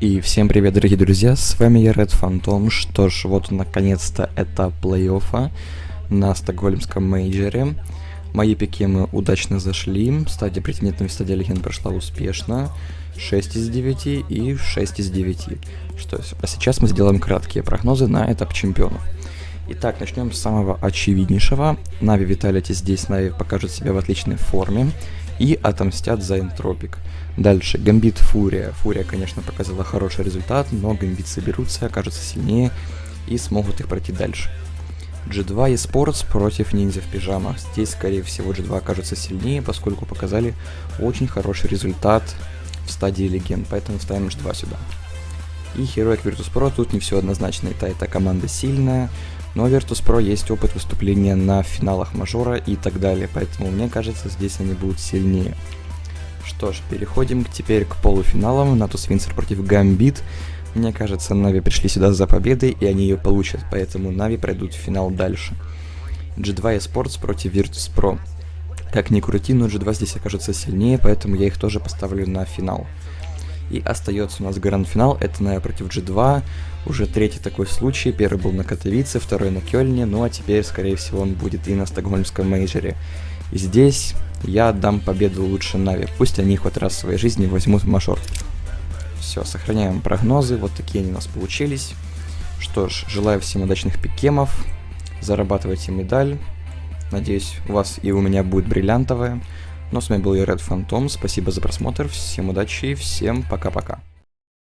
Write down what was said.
И всем привет, дорогие друзья, с вами я, Red Phantom. Что ж, вот наконец-то это плей-оффа на стокгольмском мейджере. Мои пики мы удачно зашли, стадия претендентов стадия легенд прошла успешно. 6 из 9 и 6 из 9. Что, а сейчас мы сделаем краткие прогнозы на этап чемпионов. Итак, начнем с самого очевиднейшего. Нави Виталити здесь Нави покажут себя в отличной форме и отомстят за Энтропик. Дальше, Гамбит Фурия. Фурия, конечно, показала хороший результат, но Гамбит соберутся, окажутся сильнее и смогут их пройти дальше. G2 eSports против ниндзя в пижамах. Здесь, скорее всего, G2 окажутся сильнее, поскольку показали очень хороший результат в стадии легенд, поэтому ставим G2 сюда. И Heroic Virtus.pro, тут не все однозначно, это, эта команда сильная, но Virtus.pro есть опыт выступления на финалах мажора и так далее, поэтому мне кажется, здесь они будут сильнее. Что ж, переходим теперь к полуфиналам. Natus Vincere против Гамбит. Мне кажется, NAVI пришли сюда за победой, и они ее получат, поэтому NAVI пройдут в финал дальше. G2 Esports против Virtus.pro. Как ни крути, но G2 здесь окажется сильнее, поэтому я их тоже поставлю на финал. И остается у нас гранд-финал, это NAVI против G2. Уже третий такой случай, первый был на Катовице, второй на Кёльне, ну а теперь, скорее всего, он будет и на Стокгольмском мейджере. И здесь я отдам победу лучше Нави. Пусть они хоть раз в своей жизни возьмут мажор. Все, сохраняем прогнозы. Вот такие они у нас получились. Что ж, желаю всем удачных пикемов. Зарабатывайте медаль. Надеюсь, у вас и у меня будет бриллиантовая. Но с вами был я, Red Phantom. Спасибо за просмотр. Всем удачи и всем пока-пока.